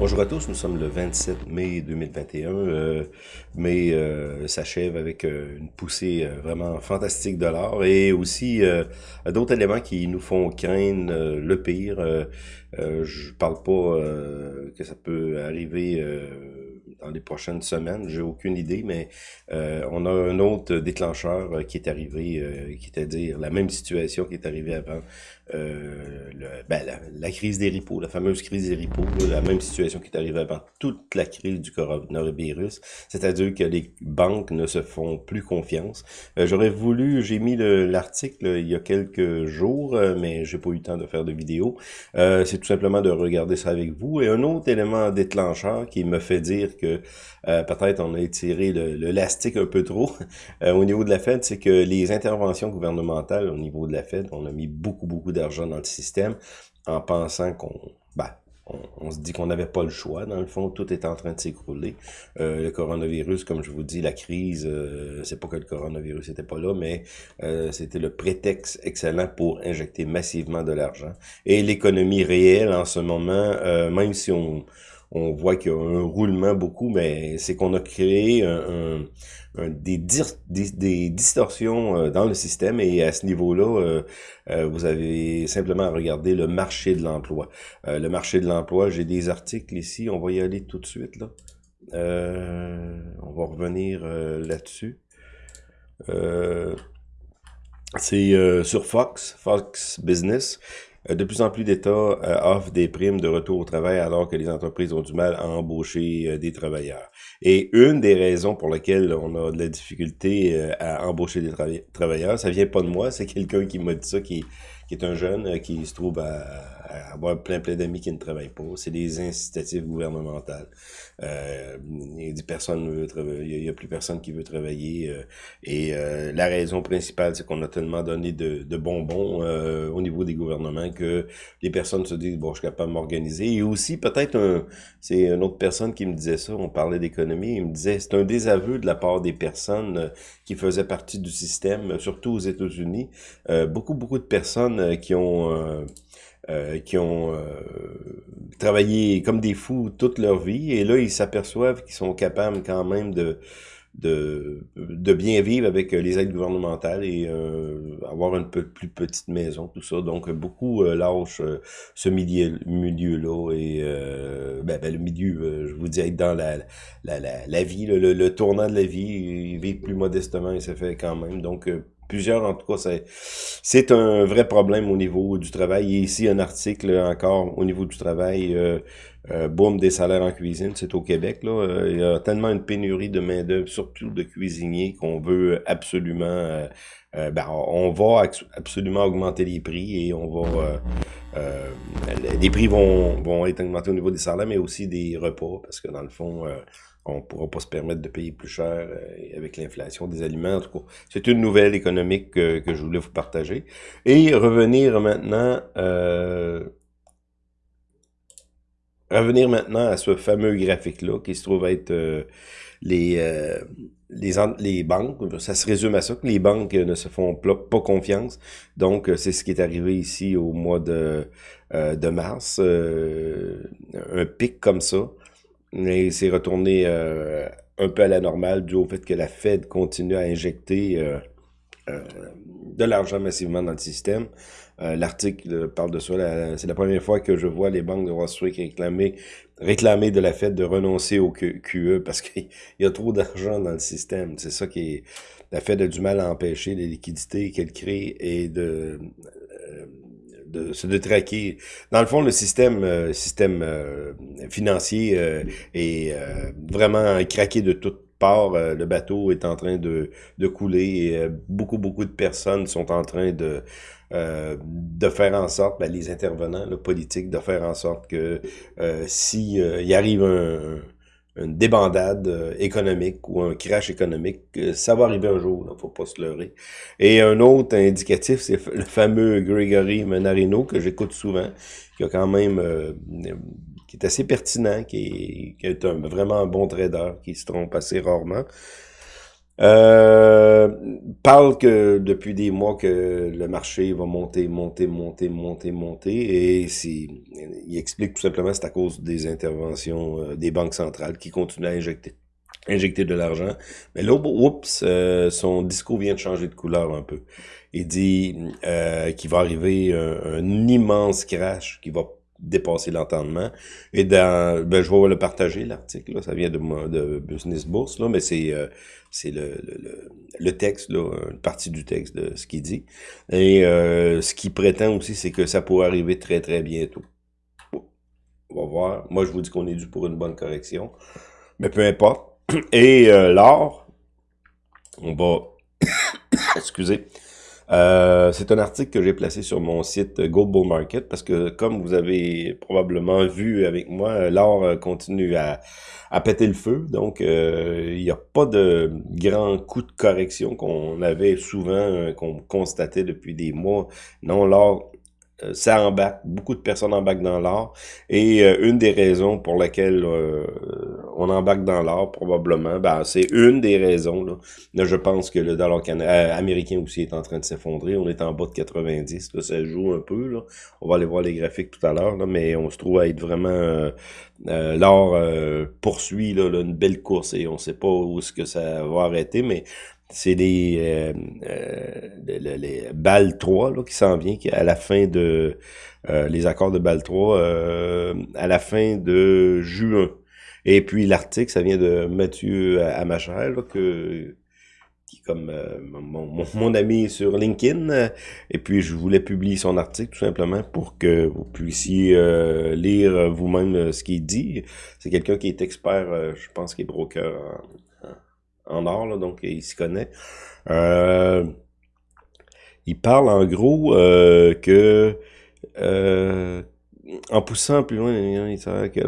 Bonjour à tous, nous sommes le 27 mai 2021. Euh, mai euh, s'achève avec euh, une poussée euh, vraiment fantastique de l'or et aussi d'autres éléments qui nous font craindre le pire. je parle pas que ça peut arriver dans les prochaines semaines, j'ai aucune idée, mais on a un autre déclencheur qui est arrivé, qui est à dire la même situation qui est arrivée avant le, ben, la, crise des ripos, la fameuse crise des ripos, la même situation qui est arrivée avant toute la crise du coronavirus, c'est-à-dire que les banques ne se font plus confiance. Euh, J'aurais voulu, j'ai mis l'article il y a quelques jours, euh, mais j'ai pas eu le temps de faire de vidéo. Euh, C'est tout simplement de regarder ça avec vous. Et un autre élément déclencheur qui me fait dire que euh, peut-être on a étiré l'élastique un peu trop euh, au niveau de la Fed, c'est que les interventions gouvernementales au niveau de la Fed, on a mis beaucoup, beaucoup d'argent dans le système en pensant qu'on bah, on, se dit qu'on n'avait pas le choix. Dans le fond, tout est en train de s'écrouler. Euh, le coronavirus, comme je vous dis, la crise, euh, c'est pas que le coronavirus n'était pas là, mais euh, c'était le prétexte excellent pour injecter massivement de l'argent. Et l'économie réelle en ce moment, même si on on voit qu'il y a un roulement beaucoup, mais c'est qu'on a créé un, des, des, distorsions euh, dans le système et à ce niveau-là, euh, euh, vous avez simplement à regarder le marché de l'emploi. le marché de l'emploi, j'ai des articles ici, on va y aller tout de suite. là. on va revenir là-dessus. c'est sur Fox, Fox Business. Euh, de plus en plus d'États euh, offrent des primes de retour au travail alors que les entreprises ont du mal à embaucher euh, des travailleurs. Et une des raisons pour lesquelles on a de la difficulté à embaucher des travailleurs, ça vient pas de moi, c'est quelqu'un qui m'a dit ça, qui, qui est un jeune qui se trouve à avoir plein plein d'amis qui ne travaillent pas. C'est des incitatifs gouvernementales. Euh, il y a a plus personne qui veut travailler. Euh, et euh, la raison principale, c'est qu'on a tellement donné de, de bonbons euh, au niveau des gouvernements que les personnes se disent bon, je suis capable de m'organiser. Et aussi peut-être un, c'est une autre personne qui me disait ça. On parlait d'économie, il me disait c'est un désaveu de la part des personnes qui faisaient partie du système, surtout aux États-Unis. beaucoup beaucoup de personnes qui ont euh, qui ont euh, travaillé comme des fous toute leur vie, et là, ils s'aperçoivent qu'ils sont capables quand même de, de, de bien vivre avec les aides gouvernementales et euh, avoir une peu plus petite maison, tout ça. Donc, beaucoup euh, lâchent ce milieu-là milieu et ben, ben, le milieu, je vous dis, dans la, la, la, la vie, le, tournant de la vie, vivre plus modestement, et ça fait quand même. Donc, plusieurs, en tout cas, c'est, un vrai problème au niveau du travail. Et ici, un article encore au niveau du travail, euh, euh, boom des salaires en cuisine, c'est au Québec. Là. Euh, il y a tellement une pénurie de main-d'œuvre, surtout de cuisiniers, qu'on veut absolument... Euh, ben, on va absolument augmenter les prix et on va... les prix vont, vont être augmentés au niveau des salaires, mais aussi des repas, parce que dans le fond on pourra pas se permettre de payer plus cher euh, avec l'inflation des aliments. En tout cas, c'est une nouvelle économique que, je voulais vous partager. Et revenir maintenant, euh, revenir maintenant à ce fameux graphique-là qui se trouve être euh, les, les, les banques. Ça se résume à ça, que les banques ne se font pas confiance. Donc, c'est ce qui est arrivé ici au mois de, de mars. un pic comme ça. Et c'est retourné euh, un peu à la normale dû au fait que la Fed continue à injecter euh, euh, de l'argent massivement dans le système. L'article parle de ça. C'est la première fois que je vois les banques de Wall Street réclamer, réclamer de la Fed de renoncer au QE parce qu'il y a trop d'argent dans le système. C'est ça qui est... La Fed a du mal à empêcher les liquidités qu'elle crée et de de, de traquer. Dans le fond, le système, euh, système euh, financier euh, est vraiment craqué de toutes parts. le bateau est en train de, de couler et beaucoup, beaucoup de personnes sont en train de de faire en sorte, ben, les intervenants le politiques, de faire en sorte que si il arrive un, une débandade euh, économique ou un crash économique, euh, ça va arriver un jour, il ne faut pas se leurrer. Et un autre indicatif, c'est le fameux Gregory Menarino que j'écoute souvent, qui a quand même euh, qui est assez pertinent, qui est, qui est un, vraiment un bon trader, qui se trompe assez rarement. Euh, parle que depuis des mois que le marché va monter, monter, monter, monter, monter, et il explique tout simplement c'est à cause des interventions euh, des banques centrales qui continuent à injecter injecter de l'argent. Mais là, oups, euh, son discours vient de changer de couleur un peu. Il dit qu'il va arriver un, immense crash qui va dépasser l'entendement. Et dans, ben, je vais le partager, l'article, ça vient de, de Business Bourse, là, mais c'est euh, c'est le, le, le, texte, là, une partie du texte de ce qu'il dit. Et euh, ce qu'il prétend aussi, c'est que ça pourrait arriver très, très bientôt. On va voir. Moi, je vous dis qu'on est dû pour une bonne correction. Mais peu importe. Et euh, l'or, on va... Excusez. Euh, c'est un article que j'ai placé sur mon site Gold Bull Market parce que, comme vous avez probablement vu avec moi, l'or continue à, péter le feu. Donc, euh, il n'y a pas de grand coup de correction qu'on avait souvent, qu'on constatait depuis des mois. Non, l'or euh, ça embarque, beaucoup de personnes embarquent dans l'art. Et euh, une des raisons pour lesquelles euh, on embarque dans l'art, probablement, ben, c'est une des raisons. Là. je pense que le dollar américain aussi est en train de s'effondrer. On est en bas de 90. Là, ça joue un peu. Là. On va aller voir les graphiques tout à l'heure, mais on se trouve à être vraiment... l'or poursuit là, une belle course et on sait pas où est-ce que ça va arrêter, mais c'est les, euh, euh, les, balles 3 là, qui s'en vient à la fin de euh, les accords de balle 3 euh, à la fin de juin. Et puis l'article, ça vient de Mathieu Amacher, là, que qui comme mon, mon, ami sur LinkedIn. Et puis je voulais publier son article tout simplement pour que vous puissiez lire vous-même ce qu'il dit. C'est quelqu'un qui est expert, je pense qu'il est broker en or, là, donc il s'y connaît. Euh, il parle en gros euh, que euh, en poussant plus loin, que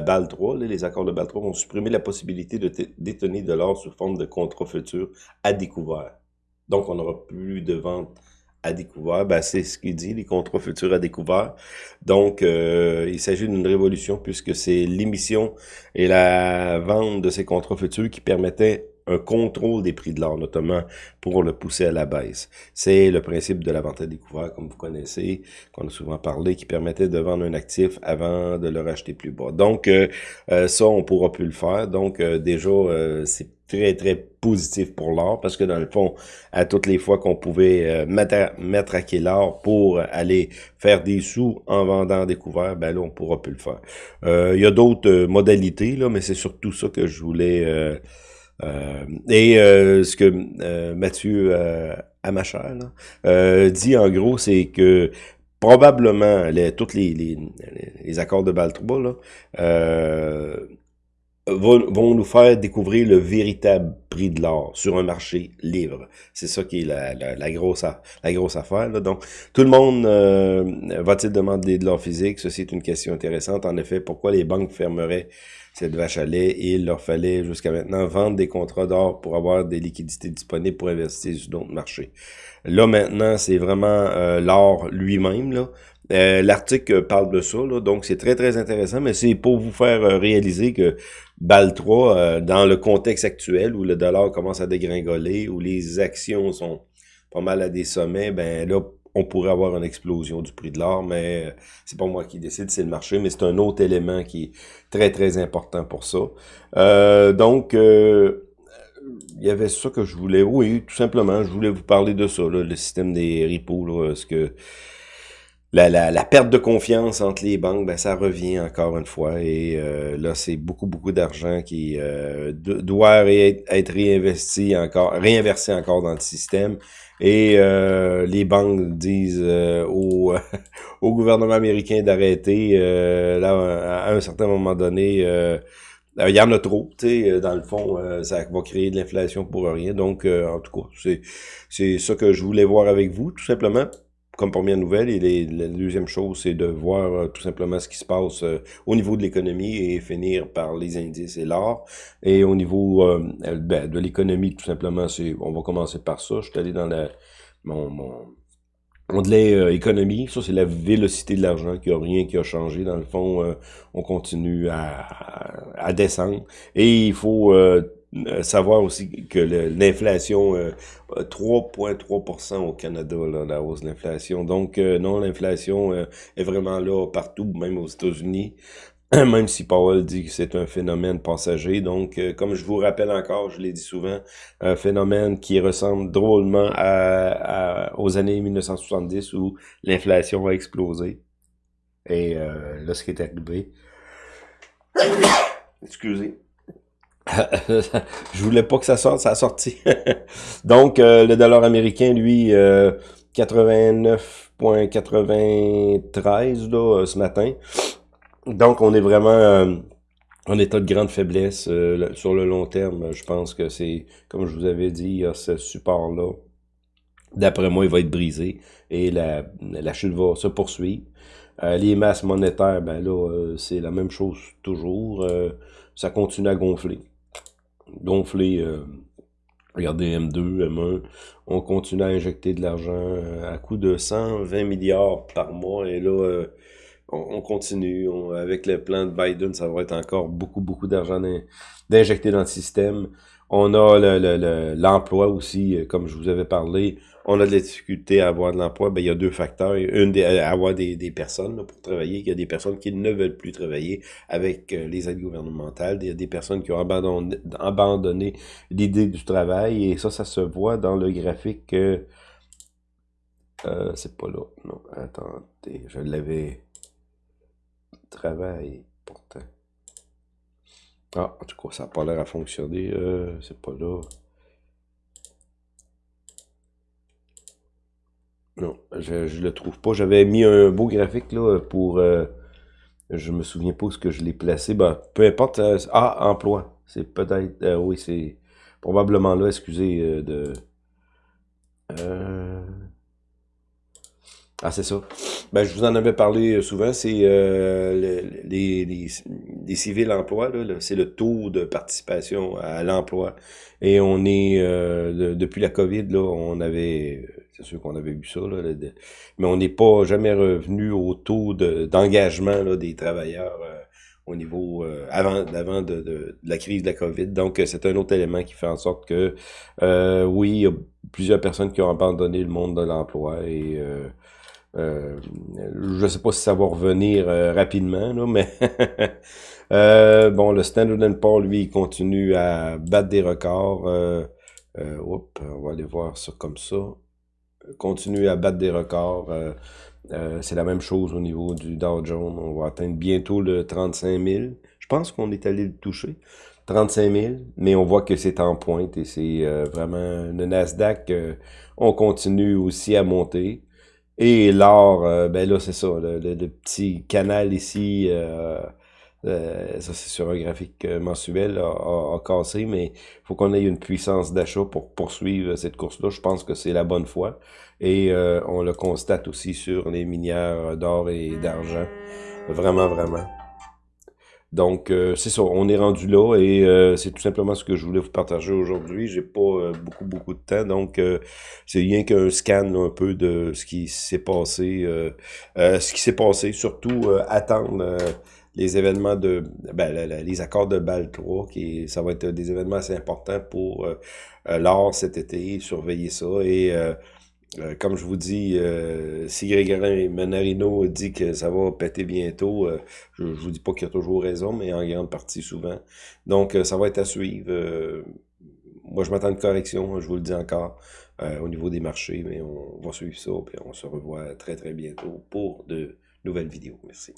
BAL, 3, les accords de BAL 3 vont supprimer la possibilité de détenir de l'or sous forme de contrat à découvert. Donc, on n'aura plus de vente à découvert, ben, c'est ce qu'il dit, les contrats futurs à découvert. Donc, euh, il s'agit d'une révolution puisque c'est l'émission et la vente de ces contrats futurs qui permettaient un contrôle des prix de l'or, notamment pour le pousser à la baisse. C'est le principe de la vente à découvert, comme vous connaissez, qu'on a souvent parlé, qui permettait de vendre un actif avant de le racheter plus bas. Donc, euh, euh, ça, on pourra plus le faire. Donc, déjà, c'est très, très positif pour l'or, parce que dans le fond, à toutes les fois qu'on pouvait euh, mettre, à quai l'or pour aller faire des sous en vendant des couverts, ben là, on pourra plus le faire. Euh, il y a d'autres euh, modalités, là, mais c'est surtout ça que je voulais... et ce que Mathieu Amacher dit, en gros, c'est que probablement, les, tous les, les, les, accords de Baltroba, là, vont, nous faire découvrir le véritable prix de l'or sur un marché libre. C'est ça qui est la, la, grosse, la grosse affaire. Là. Donc, tout le monde euh, va-t-il demander de l'or physique? Ceci est une question intéressante. En effet, pourquoi les banques fermeraient cette vache à lait il leur fallait jusqu'à maintenant vendre des contrats d'or pour avoir des liquidités disponibles pour investir sur d'autres marchés. Là, maintenant, c'est vraiment euh, l'or lui-même. là. Euh, L'article parle de ça, là, donc c'est très très intéressant, mais c'est pour vous faire réaliser que BAL 3, euh, dans le contexte actuel où le dollar commence à dégringoler, où les actions sont pas mal à des sommets, ben là, on pourrait avoir une explosion du prix de l'or, mais euh, c'est pas moi qui décide, c'est le marché, mais c'est un autre élément qui est très, très important pour ça. Euh, donc, il y avait ça que je voulais, oui, tout simplement, je voulais vous parler de ça, le système des repos, là, ce que la, la, la, perte de confiance entre les banques, ben, ça revient encore une fois. Et euh, là, c'est beaucoup, beaucoup d'argent qui euh, doit être réinvesti encore, réinversé encore dans le système. Et euh, les banques disent au, au gouvernement américain d'arrêter. là, à un certain moment donné, il y en a trop, tu sais, dans le fond, ça va créer de l'inflation pour rien. Donc, en tout cas, c'est ça que je voulais voir avec vous, tout simplement comme première nouvelle. Et la deuxième chose, c'est de voir euh, tout simplement ce qui se passe euh, au niveau de l'économie et finir par les indices et l'or. Et au niveau euh, ben, de l'économie, tout simplement, c'est on va commencer par ça. Je suis allé dans la, mon, mon économie, ça c'est la vélocité de l'argent, qui a rien qui a changé. Dans le fond, on continue à, à, descendre. Et il faut savoir aussi que l'inflation, 3,3% au Canada, là, la hausse de l'inflation. Donc, non, l'inflation est vraiment là partout, même aux États-Unis. même si Powell dit que c'est un phénomène passager. Donc, euh, comme je vous rappelle encore, je l'ai dit souvent, un phénomène qui ressemble drôlement à, aux années 1970 où l'inflation a explosé. Et euh, là, ce qui est arrivé... Excusez. je voulais pas que ça sorte, ça a sorti. Donc, euh, le dollar américain, lui, 89,93 là, ce matin. Donc, on est vraiment euh, en état de grande faiblesse euh, sur le long terme. Je pense que c'est, comme je vous avais dit, il y a ce support-là. D'après moi, il va être brisé et la, chute va se poursuivre. Euh, les masses monétaires, ben là, c'est la même chose toujours. ça continue à gonfler. Gonfler, regardez M2, M1, on continue à injecter de l'argent à coût de 120 milliards par mois. Et là, on, continue. avec le plan de Biden, ça va être encore beaucoup, beaucoup d'argent d'injecter dans le système. On a l'emploi aussi, euh, comme je vous avais parlé. On a de la difficulté à avoir de l'emploi. Ben, il y a deux facteurs. Une, des, à avoir des, personnes pour travailler. Il y a des personnes qui ne veulent plus travailler avec euh, les aides gouvernementales. Il y a des personnes qui ont abandonné, l'idée du travail. Et ça, ça se voit dans le graphique. Euh, c'est pas là. Non, attendez, je l'avais travail, pourtant. Ah, en tout cas, ça n'a pas l'air à fonctionner. Euh, c'est pas là. Non, je, je le trouve pas. J'avais mis un beau graphique là pour... Euh, je me souviens pas où ce que je l'ai placé. Ben, peu importe. Euh, ah, emploi. C'est peut-être... Euh, oui, c'est probablement là, excusez, de... Euh, ah, c'est ça. Ben, je vous en avais parlé euh, souvent, c'est euh, les, les, les, civils emploi, c'est le taux de participation à l'emploi. Et on est, euh, depuis la COVID, là, on avait, c'est sûr qu'on avait vu ça, là, mais on n'est pas jamais revenu au taux d'engagement des travailleurs au niveau avant, avant de, de, la crise de la COVID. Donc, c'est un autre élément qui fait en sorte que, oui, il y a plusieurs personnes qui ont abandonné le monde de l'emploi et euh, je sais pas si ça va revenir euh, rapidement, là, mais euh, bon, le Standard Poor's, lui, il continue à battre des records. Euh, on va aller voir ça comme ça. Continue à battre des records. c'est la même chose au niveau du Dow Jones. On va atteindre bientôt le 35 000. Je pense qu'on est allé le toucher. 35 000, mais on voit que c'est en pointe et c'est vraiment le Nasdaq. on continue aussi à monter. Et l'or, euh, ben là, c'est ça, le, petit canal ici, euh, euh, ça c'est sur un graphique mensuel, a, cassé, mais il faut qu'on ait une puissance d'achat pour poursuivre cette course-là. Je pense que c'est la bonne foi. Et on le constate aussi sur les minières d'or et d'argent. Vraiment, vraiment. Donc, euh, c'est ça, on est rendu là et euh, c'est tout simplement ce que je voulais vous partager aujourd'hui. J'ai pas euh, beaucoup, beaucoup de temps, donc c'est rien qu'un scan un peu de ce qui s'est passé. ce qui s'est passé, surtout attendre les événements de ben, les accords de Bâle 3, qui ça va être des événements assez importants pour l'art cet été, surveiller ça et euh, comme je vous dis, euh, si Grégory Menarino dit que ça va péter bientôt, euh, je, ne vous dis pas qu'il a toujours raison, mais en grande partie souvent. Donc, ça va être à suivre. moi, je m'attends de correction, je vous le dis encore, au niveau des marchés, mais on va suivre ça, puis on se revoit très très bientôt pour de nouvelles vidéos. Merci.